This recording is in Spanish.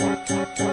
cha cha